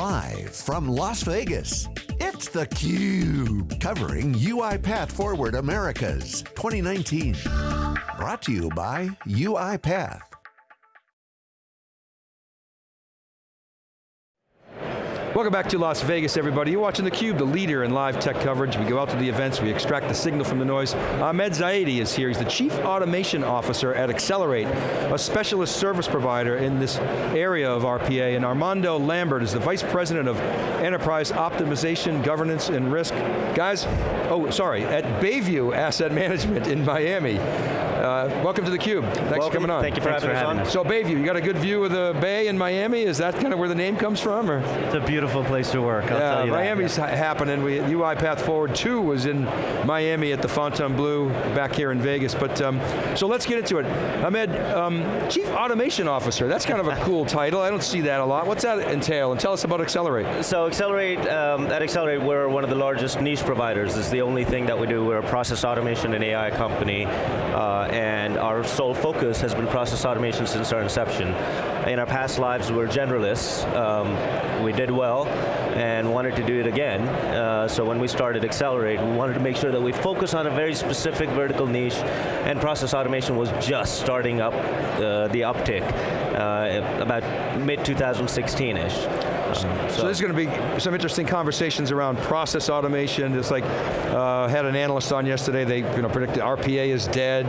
Live from Las Vegas, it's theCUBE, covering UiPath Forward Americas 2019. Brought to you by UiPath. Welcome back to Las Vegas, everybody. You're watching theCUBE, the leader in live tech coverage. We go out to the events, we extract the signal from the noise. Ahmed Zaidi is here, he's the Chief Automation Officer at Accelirate, a specialist service provider in this area of RPA, and Armando Lambert is the Vice President of Enterprise Optimization, Governance, and Risk. Guys, oh, sorry, at Bayview Asset Management in Miami. Uh, welcome to theCUBE, thanks welcome. for coming on. Thank you for Thanks having for us having on. us. So Bayview, you got a good view of the bay in Miami? Is that kind of where the name comes from? Or? It's a beautiful place to work, I'll Yeah, tell you Miami's that. ha- happening. We, UiPath Forward 2 was in Miami at the Fontainebleau back here in Vegas. But um, So let's get into it. Ahmed, um, Chief Automation Officer, that's kind of a cool title. I don't see that a lot. What's that entail? And tell us about Accelirate. So Accelirate, um, at Accelirate, we're one of the largest niche providers. It's the only thing that we do. We're a process automation and AI company, uh, and our sole focus has been process automation since our inception. In our past lives, we were generalists. Um, we did well, and wanted to do it again. Uh, so when we started Accelirate, we wanted to make sure that we focus on a very specific vertical niche, and process automation was just starting up uh, the uptick, uh, about mid-2016-ish. So, there's going to be some interesting conversations around process automation. It's like, uh, had an analyst on yesterday, they you know, predicted RPA is dead,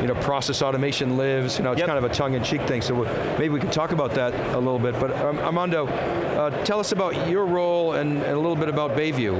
you know, process automation lives, you know, it's Yep. kind of a tongue-in-cheek thing, so we- maybe we can talk about that a little bit. But um, Armando, uh, tell us about your role and, and a little bit about Bayview.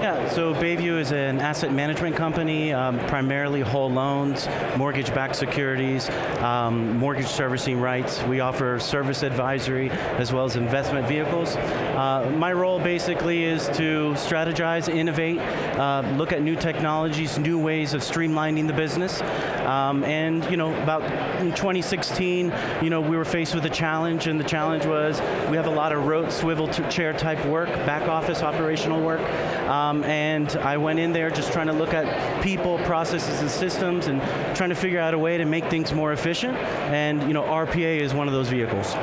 Yeah, so Bayview is an asset management company, um, primarily whole loans, mortgage-backed securities, um, mortgage servicing rights. We offer service advisory as well as investment vehicles. Uh, my role basically is to strategize, innovate, uh, look at new technologies, new ways of streamlining the business. Um, and you know, about in 2016, you know, we were faced with a challenge, and the challenge was we have a lot of rote swivel chair type work, back office operational work. Um, and I went in there just trying to look at people, processes, and systems, and trying to figure out a way to make things more efficient. And you know, RPA is one of those vehicles.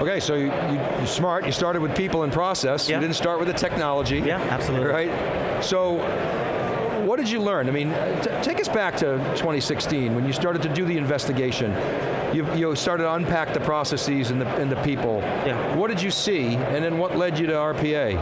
Okay, so you, you, you're smart, you started with people and process, Yeah. you didn't start with the technology. Yeah, absolutely. Right? So, what did you learn? I mean, take us back to 2016 when you started to do the investigation. You, you started to unpack the processes and the, and the people. Yeah. What did you see, and then what led you to RPA?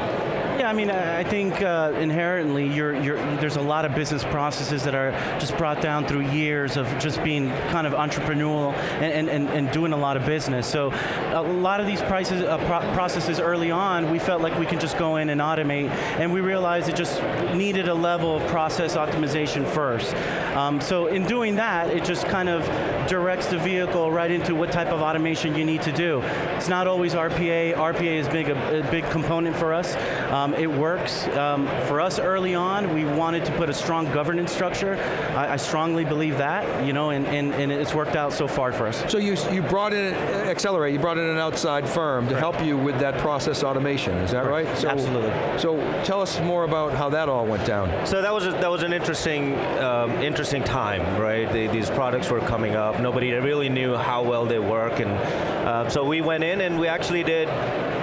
Yeah, I mean, I think uh, inherently you're, you're, there's a lot of business processes that are just brought down through years of just being kind of entrepreneurial and, and, and doing a lot of business. So a lot of these prices, uh, pro processes early on, we felt like we can just go in and automate, and we realized it just needed a level of process optimization first. Um, so in doing that, it just kind of directs the vehicle right into what type of automation you need to do. It's not always RPA. RPA is big, a, a big component for us. Um, it works. Um, for us early on, we wanted to put a strong governance structure. I, I strongly believe that, you know, and, and, and it's worked out so far for us. So you, you brought in, Accelirate, you brought in an outside firm to help you with that process automation, is that right? So, Absolutely. So tell us more about how that all went down. So that was a, that was an interesting um, interesting time, right? The, these products were coming up. Nobody really knew how well they work, and uh, so we went in and we actually did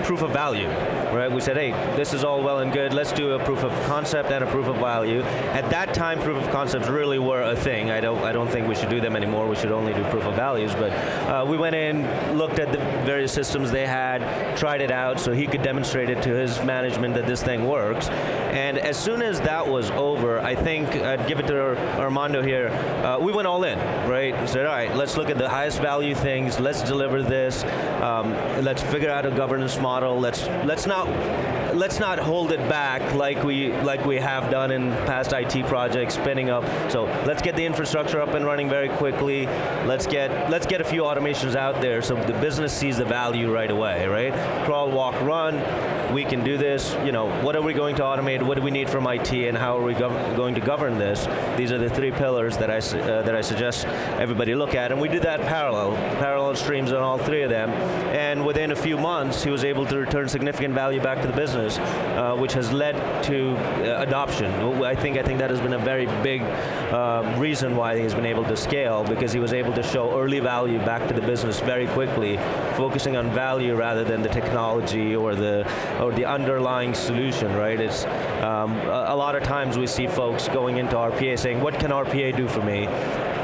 proof of value, right? We said, hey, this is all well and good. Let's do a proof of concept and a proof of value. At that time, proof of concepts really were a thing. I don't I don't think we should do them anymore. We should only do proof of values. But uh, we went in, looked at the various systems they had, tried it out, so he could demonstrate it to his management that this thing works. And as soon as that was over, I think I'd give it to Armando here. Uh, we went all in, right? We said, all right, let's look at the highest value things. Let's deliver this. Um, let's figure out a governance model. Let's let's not し let's not hold it back like we like we have done in past IT projects, spinning up. So let's get the infrastructure up and running very quickly. Let's get let's get a few automations out there so the business sees the value right away, right? Crawl, walk, run. We can do this. You know, what are we going to automate? What do we need from IT, and how are we going to govern this? These are the three pillars that I uh, that I suggest everybody look at, and we did that parallel, parallel streams on all three of them. And within a few months, he was able to return significant value back to the business, uh, which has led to uh, adoption. I think I think that has been a very big uh, reason why he's been able to scale because he was able to show early value back to the business very quickly, focusing on value rather than the technology or the or the underlying solution. Right? It's um, a, a lot of times we see folks going into RPA saying, "What can RPA do for me?"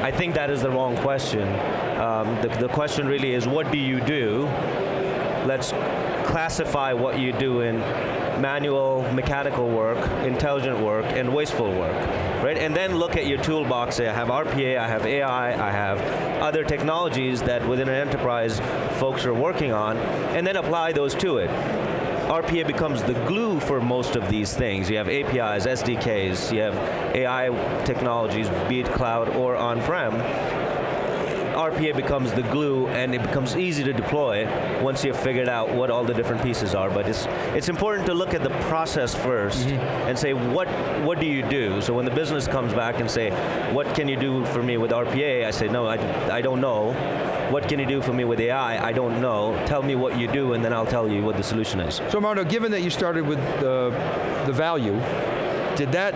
I think that is the wrong question. Um, the, the question really is, what do you do? Let's classify what you do in manual, mechanical work, intelligent work, and wasteful work, right? And then look at your toolbox, say I have RPA, I have AI, I have other technologies that within an enterprise folks are working on, and then apply those to it. RPA becomes the glue for most of these things. You have APIs, SDKs, you have AI technologies, be it cloud or on-prem. RPA becomes the glue and it becomes easy to deploy once you've figured out what all the different pieces are. But it's, it's important to look at the process 1st mm -hmm. and say, what, what do you do? So when the business comes back and say, what can you do for me with RPA? I say, no, I, I don't know what can you do for me with AI? I don't know. Tell me what you do and then I'll tell you what the solution is. So Armando, given that you started with the, the value, did that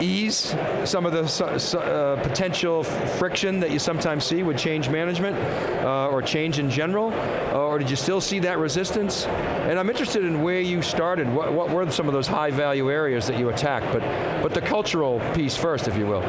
ease some of the uh, potential friction that you sometimes see with change management uh, or change in general? Uh, or did you still see that resistance? And I'm interested in where you started. What, what were some of those high value areas that you attacked? But, but the cultural piece first, if you will.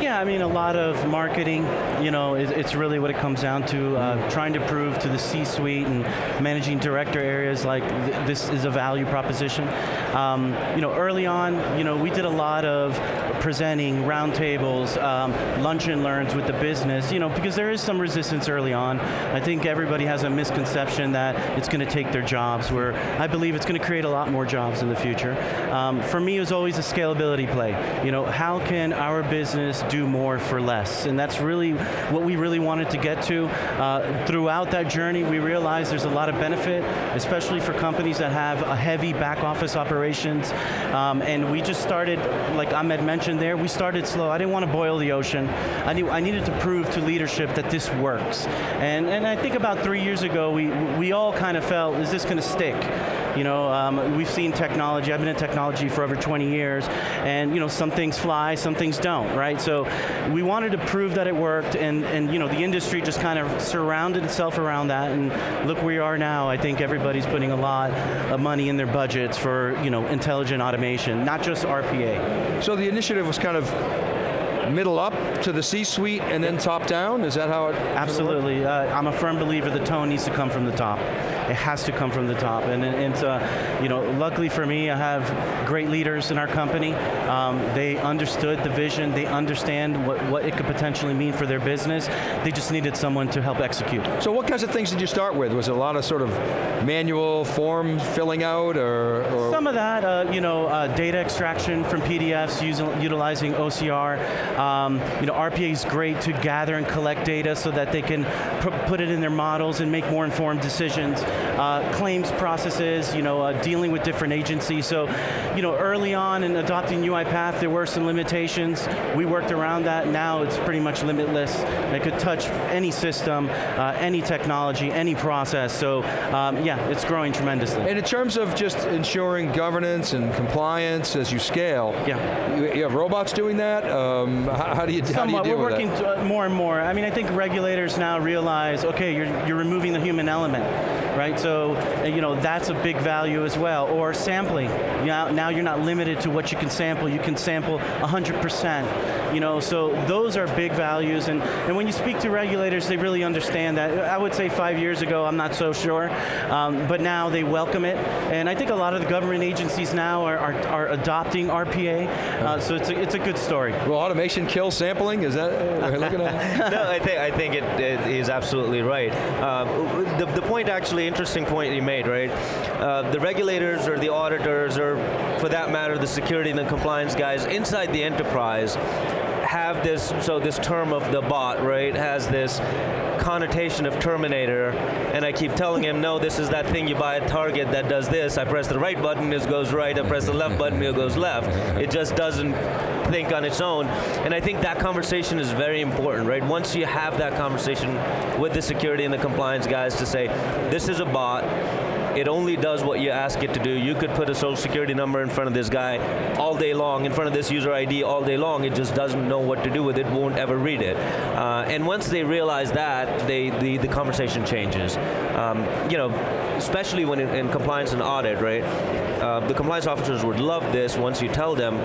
Yeah, I mean, a lot of marketing, you know, it's really what it comes down to, uh, trying to prove to the C-suite and managing director areas like th this is a value proposition. Um, you know, early on, you know, we did a lot of presenting, roundtables, um, lunch and learns with the business, you know, because there is some resistance early on. I think everybody has a misconception that it's going to take their jobs, where I believe it's going to create a lot more jobs in the future. Um, for me, it was always a scalability play. You know, how can our business do more for less? And that's really what we really wanted to get to. Uh, throughout that journey, we realized there's a lot of benefit, especially for companies that have a heavy back office operations. Um, and we just started, like Ahmed mentioned there, we started slow. I didn't want to boil the ocean. I, knew, I needed to prove to leadership that this works. And, and I think about three years ago, we, we all kind of felt, is this going to stick? You know, um, we've seen technology, I've been in technology for over 20 years, and you know, some things fly, some things don't, right? So we wanted to prove that it worked, and, and you know, the industry just kind of surrounded itself around that, and look where we are now. I think everybody's putting a lot of money in their budgets for you know, intelligent automation, not just RPA. So the initiative was kind of middle up to the C-suite and then top down? Is that how it Absolutely. Uh, I'm a firm believer the tone needs to come from the top. It has to come from the top. And, and uh, you know, luckily for me, I have great leaders in our company. Um, they understood the vision. They understand what, what it could potentially mean for their business. They just needed someone to help execute. So what kinds of things did you start with? Was it a lot of sort of manual form filling out or? or? Some of that, uh, you know, uh, data extraction from PDFs using, utilizing OCR. Um, you know, RPA is great to gather and collect data so that they can put it in their models and make more informed decisions. Uh, claims processes, you know, uh, dealing with different agencies. So, you know, early on in adopting UiPath, there were some limitations. We worked around that. Now it's pretty much limitless. It could touch any system, uh, any technology, any process. So, um, yeah, it's growing tremendously. And in terms of just ensuring governance and compliance as you scale, yeah. you, you have robots doing that? Um, how, how, do you, how do you deal We're working uh, more and more. I mean, I think regulators now realize, okay, you're, you're removing the human element, right? So, uh, you know, that's a big value as well. Or sampling. Now, now you're not limited to what you can sample. You can sample 100%. You know, so those are big values. And, and when you speak to regulators, they really understand that. I would say five years ago, I'm not so sure. Um, but now they welcome it. And I think a lot of the government agencies now are, are, are adopting RPA. Uh, so it's a, it's a good story. Well, automation kill sampling? Is that uh, we're looking at? no, I think I think it, it is absolutely right. Um, the, the point, actually, interesting point you made, right? Uh, the regulators or the auditors, or for that matter, the security and the compliance guys inside the enterprise have this, so this term of the bot, right, has this connotation of Terminator, and I keep telling him, no, this is that thing you buy at Target that does this. I press the right button, it goes right. I press the left button, it goes left. It just doesn't think on its own. And I think that conversation is very important, right? Once you have that conversation with the security and the compliance guys to say, this is a bot, It only does what you ask it to do. You could put a social security number in front of this guy all day long, in front of this user ID all day long. It just doesn't know what to do with it, won't ever read it. Uh, and once they realize that, they, the, the conversation changes. Um, you know, especially when in, in compliance and audit, right? Uh, the compliance officers would love this once you tell them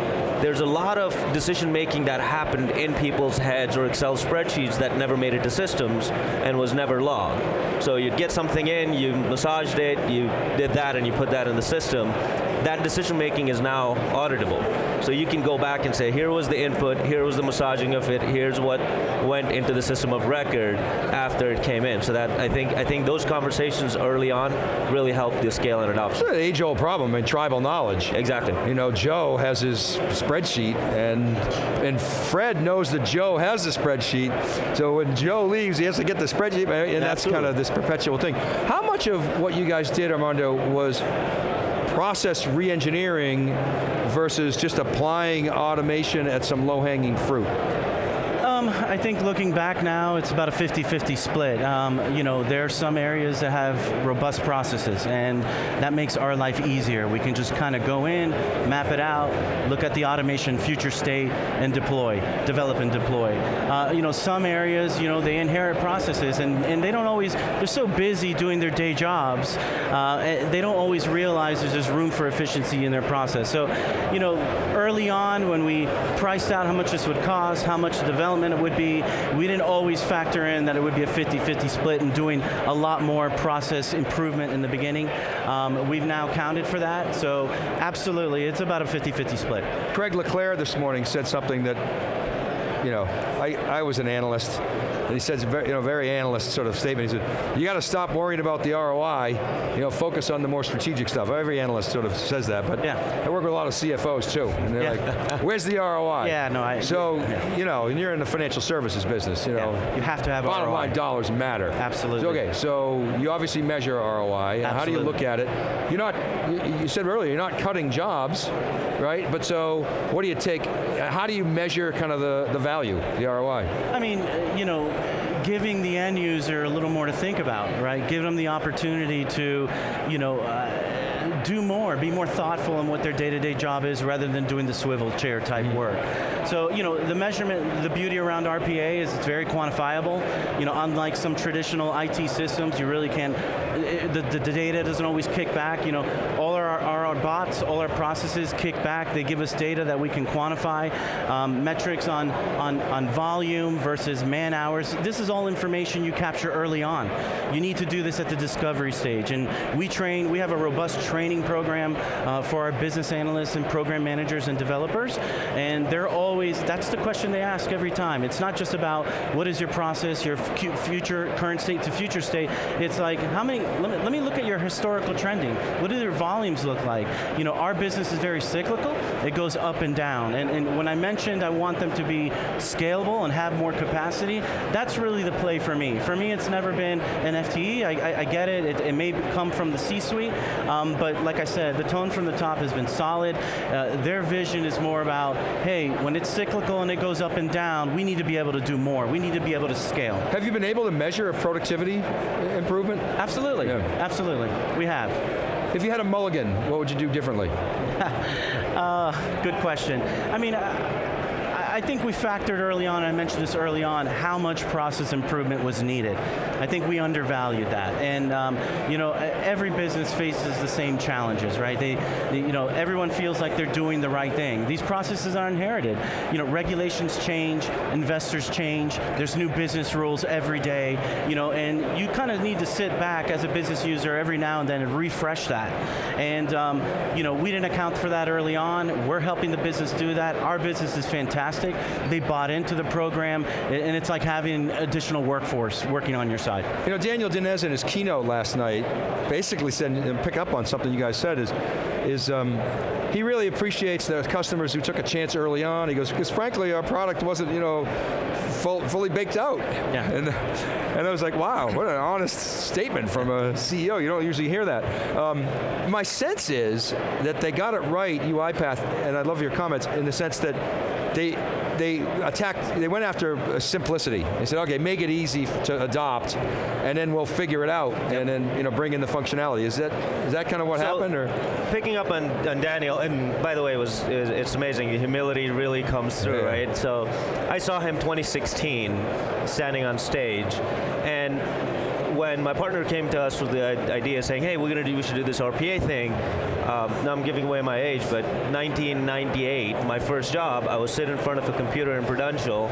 there's a lot of decision making that happened in people's heads or Excel spreadsheets that never made it to systems and was never logged. So you'd get something in, you massaged it, you did that and you put that in the system. That decision making is now auditable. So you can go back and say, here was the input, here was the massaging of it, here's what went into the system of record after it came in. So that I think I think those conversations early on really help the scale and adoption. It's an age-old problem in tribal knowledge. Exactly. You know, Joe has his spreadsheet, and and Fred knows that Joe has the spreadsheet. So when Joe leaves, he has to get the spreadsheet, and that's kind of this perpetual thing. How much of what you guys did, Armando, was process re-engineering versus just applying automation at some low-hanging fruit? Um, I think looking back now, it's about a 50-50 split. Um, you know, there are some areas that have robust processes, and that makes our life easier. We can just kind of go in, map it out, look at the automation future state, and deploy, develop and deploy. Uh, you know, some areas, you know, they inherit processes, and, and they don't always, they're so busy doing their day jobs, uh, eh, they don't always realize there's just room for efficiency in their process. So, you know, early on when we priced out how much this would cost, how much development it would be. We didn't always factor in that it would be a 50-50 split and doing a lot more process improvement in the beginning. Um, we've now counted for that, so absolutely, it's about a 50-50 split. Craig Le Clair this morning said something that, you know, I, I was an analyst, he says, very, you know, very analyst sort of statement. He said, you got to stop worrying about the ROI, you know, focus on the more strategic stuff. Every analyst sort of says that, but yeah. I work with a lot of CFOs too, and they're yeah. like, where's the ROI? Yeah, no, I. So, yeah. you know, and you're in the financial services business, you know. Yeah. You have to have Bottom ROI. line dollars matter. Absolutely. So, okay, so you obviously measure ROI. Absolutely. How do you look at it? You're not, you said earlier, you're not cutting jobs, right? But so, what do you take, how do you measure kind of the, the value, the ROI? I mean, you know, giving the end user a little more to think about, right? Give them the opportunity to, you know, uh, do more, be more thoughtful in what their day-to-day -day job is rather than doing the swivel chair type work. So, you know, the measurement, the beauty around RPA is it's very quantifiable. You know, unlike some traditional IT systems, you really can't, the, the, the data doesn't always kick back. You know, all our, our, our, bots, all our processes kick back. They give us data that we can quantify, um, metrics on, on, on volume versus man hours. This is all information you capture early on. You need to do this at the discovery stage. And we train, we have a robust training program uh, for our business analysts and program managers and developers. And they're always, that's the question they ask every time. It's not just about what is your process, your future, current state to future state. It's like, how many, let me, let me look at your historical trending. What do your volumes look like? You know, our business is very cyclical. It goes up and down. And, and when I mentioned I want them to be scalable and have more capacity, that's really the play for me. For me, it's never been an FTE. I, I, I get it. it. it. may come from the C-suite, um, but like I said, the tone from the top has been solid. Uh, their vision is more about, hey, when it's cyclical and it goes up and down, we need to be able to do more. We need to be able to scale. Have you been able to measure a productivity improvement? Absolutely, yeah. absolutely, we have. If you had a mulligan, what would you do differently? uh, good question. I mean, uh, I think we factored early on, I mentioned this early on, how much process improvement was needed. I think we undervalued that. And um, you know, every business faces the same challenges, right? They, they, you know, everyone feels like they're doing the right thing. These processes are inherited. You know, regulations change, investors change, there's new business rules every day, you know, and you kind of need to sit back as a business user every now and then and refresh that. And um, you know, we didn't account for that early on. We're helping the business do that. Our business is fantastic They bought into the program, and it's like having additional workforce working on your side. You know, Daniel Dines in his keynote last night basically said, and pick up on something you guys said, is, is um, he really appreciates the customers who took a chance early on. He goes, because frankly, our product wasn't, you know, full, fully baked out. Yeah. And, and I was like, wow, what an honest statement from a CEO. You don't usually hear that. Um, my sense is that they got it right, UiPath, and I love your comments, in the sense that they they attacked, they went after simplicity. They said, okay, make it easy to adopt, and then we'll figure it out, and then you know bring in the functionality. Is that is that kind of what So, happened, or Picking up on, on Daniel, and by the way, it was it's amazing. Humility really comes through, Yeah. right? So, I saw him 2016 standing on stage, and when my partner came to us with the idea saying, "Hey, we're gonna do, we should do this RPA thing," um, now I'm giving away my age, but 1998, my first job, I was sitting in front of a computer in Prudential,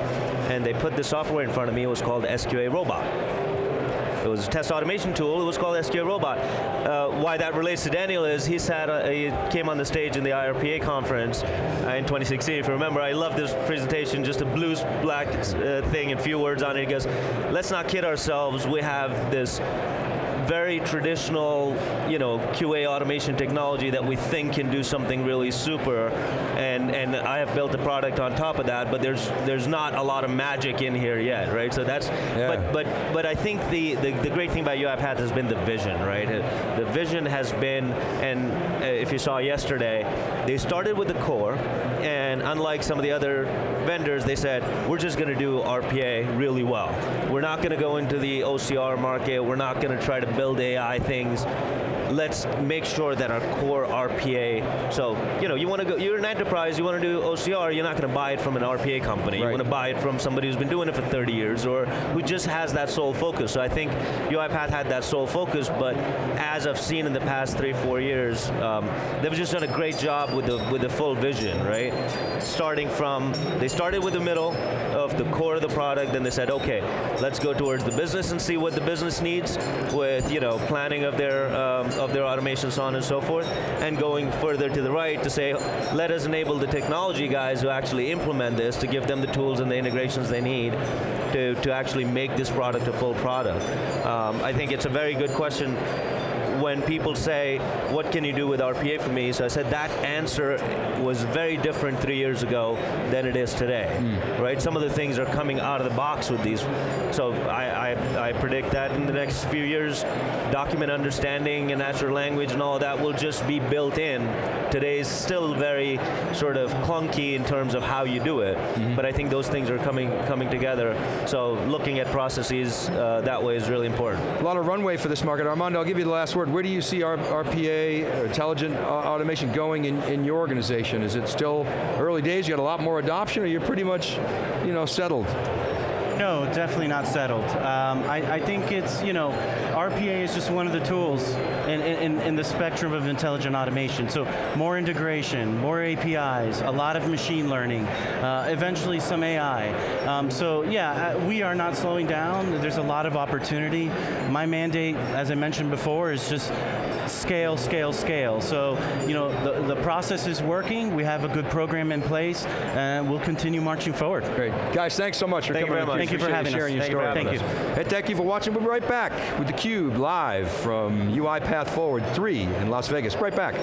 and they put the software in front of me. It was called SQA Robot. It was a test automation tool. It was called SQL Robot. Uh, why that relates to Daniel is he sat, uh, he came on the stage in the IRPA conference uh, in 2016. If you remember, I love this presentation. Just a blue black uh, thing and few words on it. He goes, "Let's not kid ourselves. We have this." Very traditional, you know, QA automation technology that we think can do something really super, and and I have built a product on top of that. But there's there's not a lot of magic in here yet, right? So that's Yeah. but but but I think the, the the great thing about UiPath has been the vision, right? The vision has been, and if you saw yesterday, they started with the core, and unlike some of the other vendors, they said we're just going to do RPA really well. We're not going to go into the OCR market. We're not going to try to build AI things. Let's make sure that our core RPA. So you know, you want to go. You're an enterprise. You want to do OCR. You're not going to buy it from an RPA company. You want to buy it from somebody who's been doing it for 30 years or who just has that sole focus. So I think UiPath had that sole focus, but as I've seen in the past three, four years, um, they've just done a great job with the with the full vision, right? Starting from they started with the middle of the core of the product, then they said, okay, let's go towards the business and see what the business needs with you know planning of their um, of their automation, so on and so forth, and going further to the right to say, let us enable the technology guys who actually implement this to give them the tools and the integrations they need to, to actually make this product a full product. Um, I think it's a very good question when people say, what can you do with RPA for me? So I said that answer was very different three years ago than it is today, right? Some of the things are coming out of the box with these. So I, I, I predict that in the next few years, document understanding and natural language and all that will just be built in. Today's still very sort of clunky in terms of how you do it, but I think those things are coming coming together. So looking at processes uh, that way is really important. a lot of runway for this market? Armando, I'll give you the last word. Where do you see RPA, or uh, intelligent uh, automation, going in, in your organization? Is it still early days? You got a lot more adoption, or you're pretty much, you know, settled? No, definitely not settled. Um, I, I think it's, you know, RPA is just one of the tools in, in, in the spectrum of intelligent automation. So more integration, more APIs, a lot of machine learning, uh, eventually some AI. Um, so yeah, uh, we are not slowing down. There's a lot of opportunity. My mandate, as I mentioned before, is just scale, scale, scale. So, you know, the, the process is working. We have a good program in place, and we'll continue marching forward. Great. Guys, thanks so much for Thank you coming. very on much. Thank you for Appreciate having us. sharing your Thank you for story having with us. us. Hey, thank you for watching. We'll be right back with theCUBE live from UiPath Forward 3 in Las Vegas. Right back.